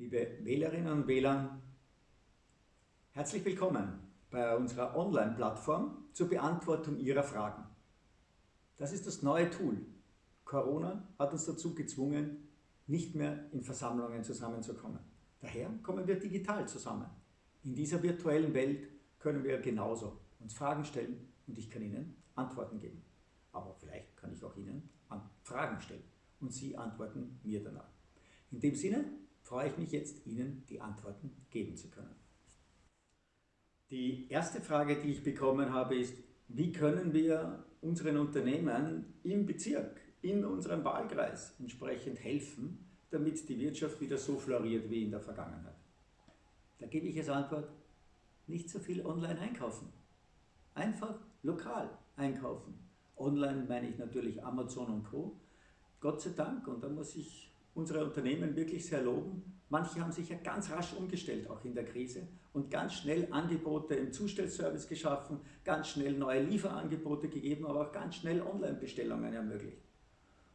liebe Wählerinnen und Wähler, herzlich willkommen bei unserer Online-Plattform zur Beantwortung Ihrer Fragen. Das ist das neue Tool. Corona hat uns dazu gezwungen, nicht mehr in Versammlungen zusammenzukommen. Daher kommen wir digital zusammen. In dieser virtuellen Welt können wir genauso uns Fragen stellen und ich kann Ihnen Antworten geben. Aber vielleicht kann ich auch Ihnen Fragen stellen und Sie antworten mir danach. In dem Sinne freue ich mich jetzt, Ihnen die Antworten geben zu können. Die erste Frage, die ich bekommen habe, ist, wie können wir unseren Unternehmen im Bezirk, in unserem Wahlkreis entsprechend helfen, damit die Wirtschaft wieder so floriert wie in der Vergangenheit? Da gebe ich als Antwort, nicht so viel online einkaufen. Einfach lokal einkaufen. Online meine ich natürlich Amazon und Co. Gott sei Dank, und da muss ich unsere Unternehmen wirklich sehr loben. Manche haben sich ja ganz rasch umgestellt, auch in der Krise, und ganz schnell Angebote im Zustellservice geschaffen, ganz schnell neue Lieferangebote gegeben, aber auch ganz schnell Online-Bestellungen ermöglicht.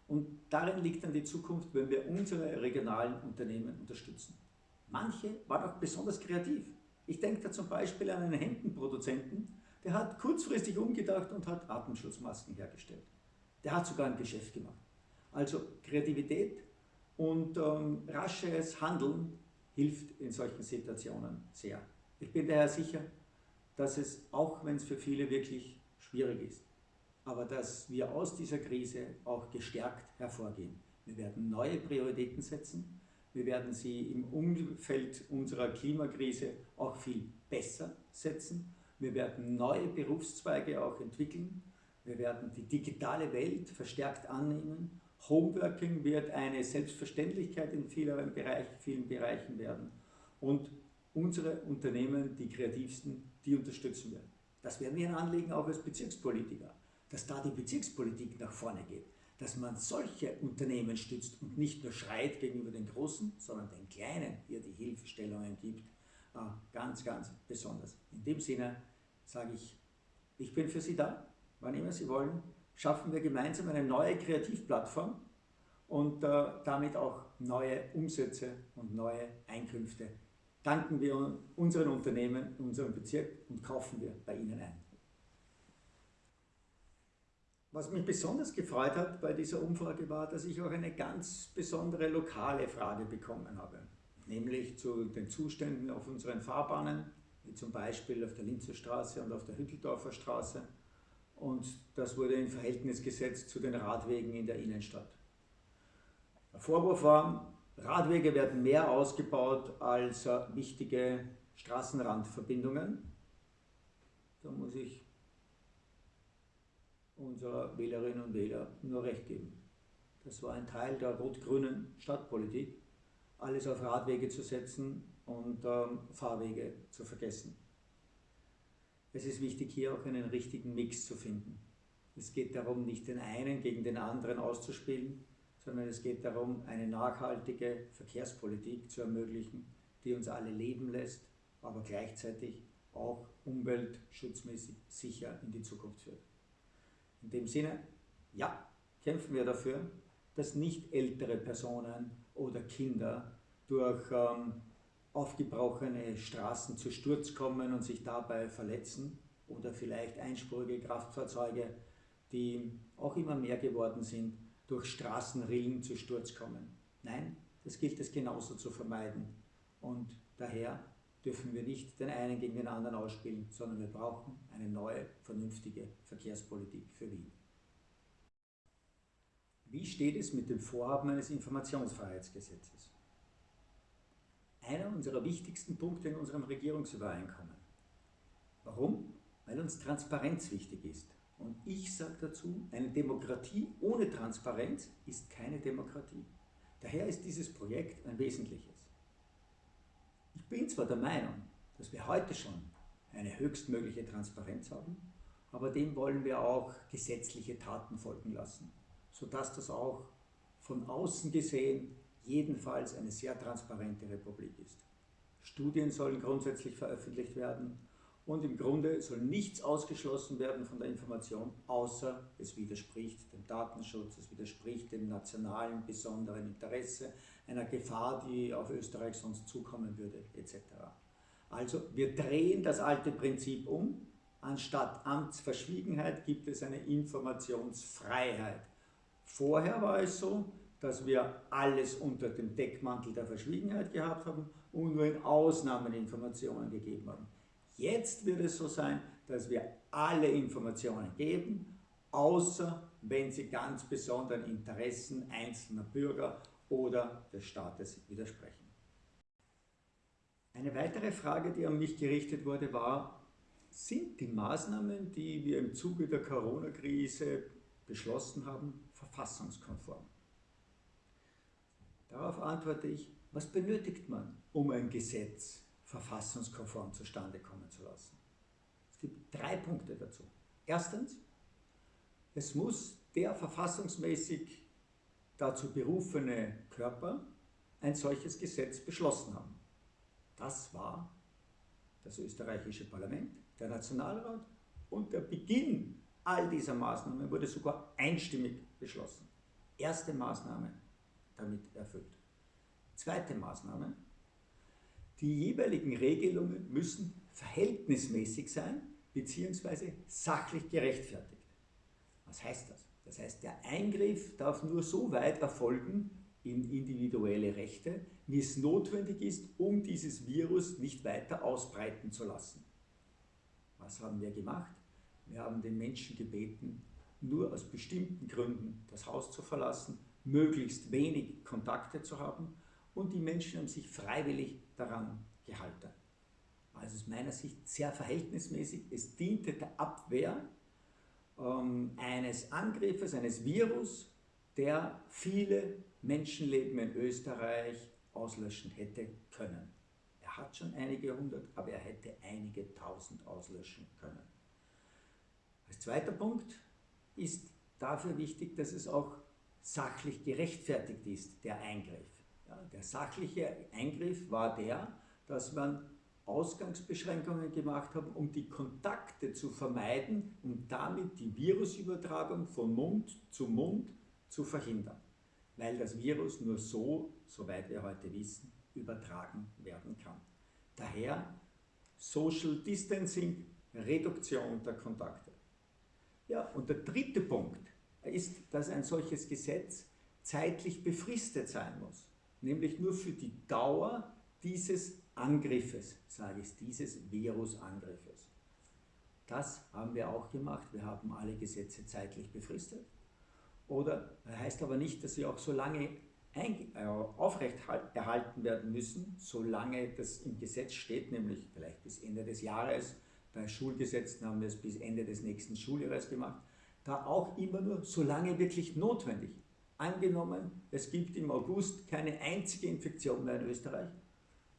Und darin liegt dann die Zukunft, wenn wir unsere regionalen Unternehmen unterstützen. Manche waren auch besonders kreativ. Ich denke da zum Beispiel an einen Hemdenproduzenten, der hat kurzfristig umgedacht und hat Atemschutzmasken hergestellt. Der hat sogar ein Geschäft gemacht. Also Kreativität und ähm, rasches Handeln hilft in solchen Situationen sehr. Ich bin daher sicher, dass es, auch wenn es für viele wirklich schwierig ist, aber dass wir aus dieser Krise auch gestärkt hervorgehen. Wir werden neue Prioritäten setzen, wir werden sie im Umfeld unserer Klimakrise auch viel besser setzen, wir werden neue Berufszweige auch entwickeln, wir werden die digitale Welt verstärkt annehmen Homeworking wird eine Selbstverständlichkeit in vielen, Bereich, vielen Bereichen werden. Und unsere Unternehmen, die kreativsten, die unterstützen wir. Das werden wir anlegen, auch als Bezirkspolitiker, dass da die Bezirkspolitik nach vorne geht, dass man solche Unternehmen stützt und nicht nur schreit gegenüber den Großen, sondern den Kleinen hier die Hilfestellungen gibt, äh, ganz, ganz besonders. In dem Sinne sage ich, ich bin für Sie da, wann immer Sie wollen, schaffen wir gemeinsam eine neue Kreativplattform und äh, damit auch neue Umsätze und neue Einkünfte. Danken wir unseren Unternehmen, unserem Bezirk und kaufen wir bei Ihnen ein. Was mich besonders gefreut hat bei dieser Umfrage war, dass ich auch eine ganz besondere lokale Frage bekommen habe, nämlich zu den Zuständen auf unseren Fahrbahnen, wie zum Beispiel auf der Linzer Straße und auf der Hütteldorfer Straße und das wurde in Verhältnis gesetzt zu den Radwegen in der Innenstadt. Der Vorwurf war, Radwege werden mehr ausgebaut als wichtige Straßenrandverbindungen. Da muss ich unserer Wählerinnen und Wähler nur recht geben. Das war ein Teil der rot-grünen Stadtpolitik, alles auf Radwege zu setzen und ähm, Fahrwege zu vergessen. Es ist wichtig, hier auch einen richtigen Mix zu finden. Es geht darum, nicht den einen gegen den anderen auszuspielen, sondern es geht darum, eine nachhaltige Verkehrspolitik zu ermöglichen, die uns alle leben lässt, aber gleichzeitig auch umweltschutzmäßig sicher in die Zukunft führt. In dem Sinne, ja, kämpfen wir dafür, dass nicht ältere Personen oder Kinder durch ähm, aufgebrochene Straßen zu Sturz kommen und sich dabei verletzen oder vielleicht einspurige Kraftfahrzeuge, die auch immer mehr geworden sind, durch Straßenrillen zu Sturz kommen. Nein, das gilt es genauso zu vermeiden. Und daher dürfen wir nicht den einen gegen den anderen ausspielen, sondern wir brauchen eine neue, vernünftige Verkehrspolitik für Wien. Wie steht es mit dem Vorhaben eines Informationsfreiheitsgesetzes? Einer unserer wichtigsten Punkte in unserem Regierungsübereinkommen. Warum? Weil uns Transparenz wichtig ist. Und ich sage dazu, eine Demokratie ohne Transparenz ist keine Demokratie. Daher ist dieses Projekt ein wesentliches. Ich bin zwar der Meinung, dass wir heute schon eine höchstmögliche Transparenz haben, aber dem wollen wir auch gesetzliche Taten folgen lassen, sodass das auch von außen gesehen jedenfalls eine sehr transparente Republik ist. Studien sollen grundsätzlich veröffentlicht werden und im Grunde soll nichts ausgeschlossen werden von der Information, außer es widerspricht dem Datenschutz, es widerspricht dem nationalen besonderen Interesse, einer Gefahr, die auf Österreich sonst zukommen würde, etc. Also wir drehen das alte Prinzip um. Anstatt Amtsverschwiegenheit gibt es eine Informationsfreiheit. Vorher war es so, dass wir alles unter dem Deckmantel der Verschwiegenheit gehabt haben und nur in Ausnahmen Informationen gegeben haben. Jetzt wird es so sein, dass wir alle Informationen geben, außer wenn sie ganz besonderen Interessen einzelner Bürger oder des Staates widersprechen. Eine weitere Frage, die an mich gerichtet wurde, war, sind die Maßnahmen, die wir im Zuge der Corona-Krise beschlossen haben, verfassungskonform? Darauf antworte ich, was benötigt man, um ein Gesetz verfassungskonform zustande kommen zu lassen? Es gibt drei Punkte dazu. Erstens, es muss der verfassungsmäßig dazu berufene Körper ein solches Gesetz beschlossen haben. Das war das österreichische Parlament, der Nationalrat und der Beginn all dieser Maßnahmen wurde sogar einstimmig beschlossen. Erste Maßnahme damit erfüllt. Zweite Maßnahme, die jeweiligen Regelungen müssen verhältnismäßig sein bzw. sachlich gerechtfertigt. Was heißt das? Das heißt, der Eingriff darf nur so weit erfolgen in individuelle Rechte, wie es notwendig ist, um dieses Virus nicht weiter ausbreiten zu lassen. Was haben wir gemacht? Wir haben den Menschen gebeten, nur aus bestimmten Gründen das Haus zu verlassen, möglichst wenig Kontakte zu haben und die Menschen haben sich freiwillig daran gehalten. Also aus meiner Sicht sehr verhältnismäßig. Es diente der Abwehr ähm, eines Angriffes, eines Virus, der viele Menschenleben in Österreich auslöschen hätte können. Er hat schon einige hundert, aber er hätte einige tausend auslöschen können. Als zweiter Punkt ist dafür wichtig, dass es auch sachlich gerechtfertigt ist, der Eingriff. Ja, der sachliche Eingriff war der, dass man Ausgangsbeschränkungen gemacht haben, um die Kontakte zu vermeiden und um damit die Virusübertragung von Mund zu Mund zu verhindern. Weil das Virus nur so, soweit wir heute wissen, übertragen werden kann. Daher Social Distancing, Reduktion der Kontakte. Ja, und der dritte Punkt ist, dass ein solches Gesetz zeitlich befristet sein muss, nämlich nur für die Dauer dieses Angriffes, sage ich, dieses Virusangriffes. Das haben wir auch gemacht. Wir haben alle Gesetze zeitlich befristet. Oder heißt aber nicht, dass sie auch so lange äh, aufrecht erhalten werden müssen, solange das im Gesetz steht, nämlich vielleicht bis Ende des Jahres. Bei Schulgesetzen haben wir es bis Ende des nächsten Schuljahres gemacht. Da auch immer nur, solange wirklich notwendig. Angenommen, es gibt im August keine einzige Infektion mehr in Österreich,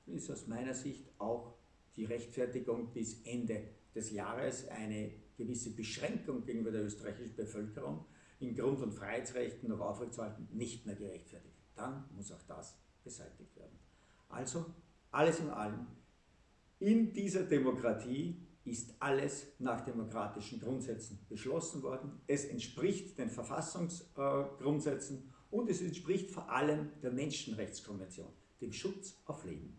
ist aus meiner Sicht auch die Rechtfertigung bis Ende des Jahres eine gewisse Beschränkung gegenüber der österreichischen Bevölkerung in Grund- und Freiheitsrechten noch aufrechtzuerhalten, nicht mehr gerechtfertigt. Dann muss auch das beseitigt werden. Also, alles in allem, in dieser Demokratie ist alles nach demokratischen Grundsätzen beschlossen worden. Es entspricht den Verfassungsgrundsätzen und es entspricht vor allem der Menschenrechtskonvention, dem Schutz auf Leben.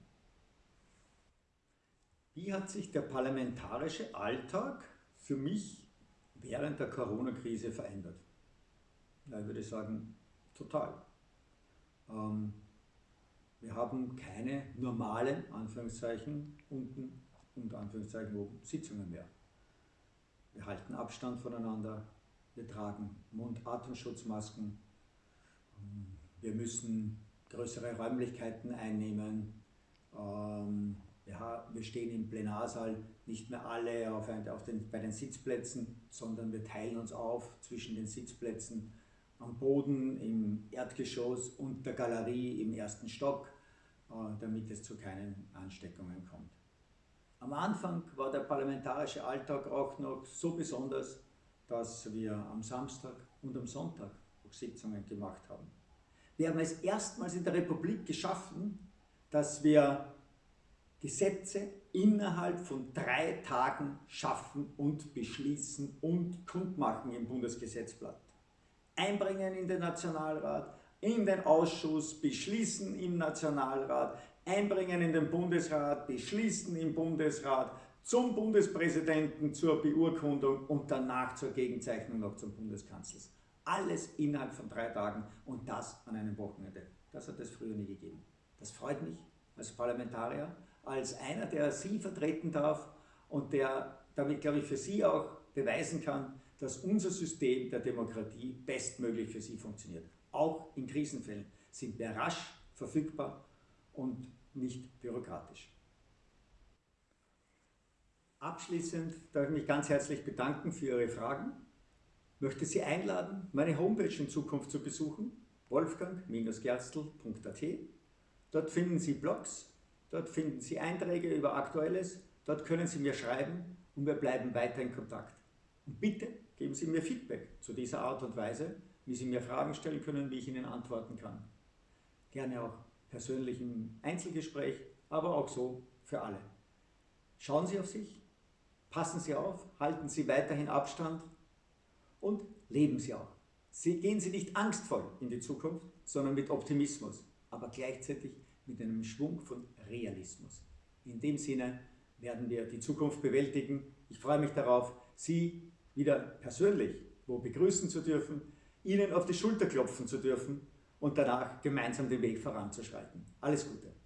Wie hat sich der parlamentarische Alltag für mich während der Corona-Krise verändert? Ja, ich würde sagen, total. Ähm, wir haben keine normalen, Anführungszeichen, unten, unter Anführungszeichen Sitzungen mehr. Wir halten Abstand voneinander, wir tragen Mund-Atemschutzmasken, ähm, wir müssen größere Räumlichkeiten einnehmen, ähm, wir stehen im Plenarsaal nicht mehr alle auf den, bei den Sitzplätzen, sondern wir teilen uns auf zwischen den Sitzplätzen am Boden, im Erdgeschoss und der Galerie im ersten Stock, äh, damit es zu keinen Ansteckungen kommt. Am Anfang war der parlamentarische Alltag auch noch so besonders, dass wir am Samstag und am Sonntag Sitzungen gemacht haben. Wir haben es erstmals in der Republik geschaffen, dass wir Gesetze innerhalb von drei Tagen schaffen und beschließen und kundmachen im Bundesgesetzblatt. Einbringen in den Nationalrat, in den Ausschuss, beschließen im Nationalrat, einbringen in den Bundesrat, beschließen im Bundesrat, zum Bundespräsidenten zur Beurkundung und danach zur Gegenzeichnung noch zum Bundeskanzler. Alles innerhalb von drei Tagen und das an einem Wochenende. Das hat es früher nie gegeben. Das freut mich als Parlamentarier, als einer, der Sie vertreten darf und der damit, glaube ich, für Sie auch beweisen kann, dass unser System der Demokratie bestmöglich für Sie funktioniert. Auch in Krisenfällen sind wir rasch verfügbar und nicht bürokratisch. Abschließend darf ich mich ganz herzlich bedanken für Ihre Fragen. Ich möchte Sie einladen, meine Homepage in Zukunft zu besuchen, wolfgang-gerstl.at. Dort finden Sie Blogs, dort finden Sie Einträge über Aktuelles, dort können Sie mir schreiben und wir bleiben weiter in Kontakt. Und bitte geben Sie mir Feedback zu dieser Art und Weise, wie Sie mir Fragen stellen können, wie ich Ihnen antworten kann. Gerne auch persönlich im Einzelgespräch, aber auch so für alle. Schauen Sie auf sich, passen Sie auf, halten Sie weiterhin Abstand und leben Sie auch. Sie, gehen Sie nicht angstvoll in die Zukunft, sondern mit Optimismus, aber gleichzeitig mit einem Schwung von Realismus. In dem Sinne werden wir die Zukunft bewältigen. Ich freue mich darauf, Sie wieder persönlich wo begrüßen zu dürfen, Ihnen auf die Schulter klopfen zu dürfen und danach gemeinsam den Weg voranzuschreiten. Alles Gute!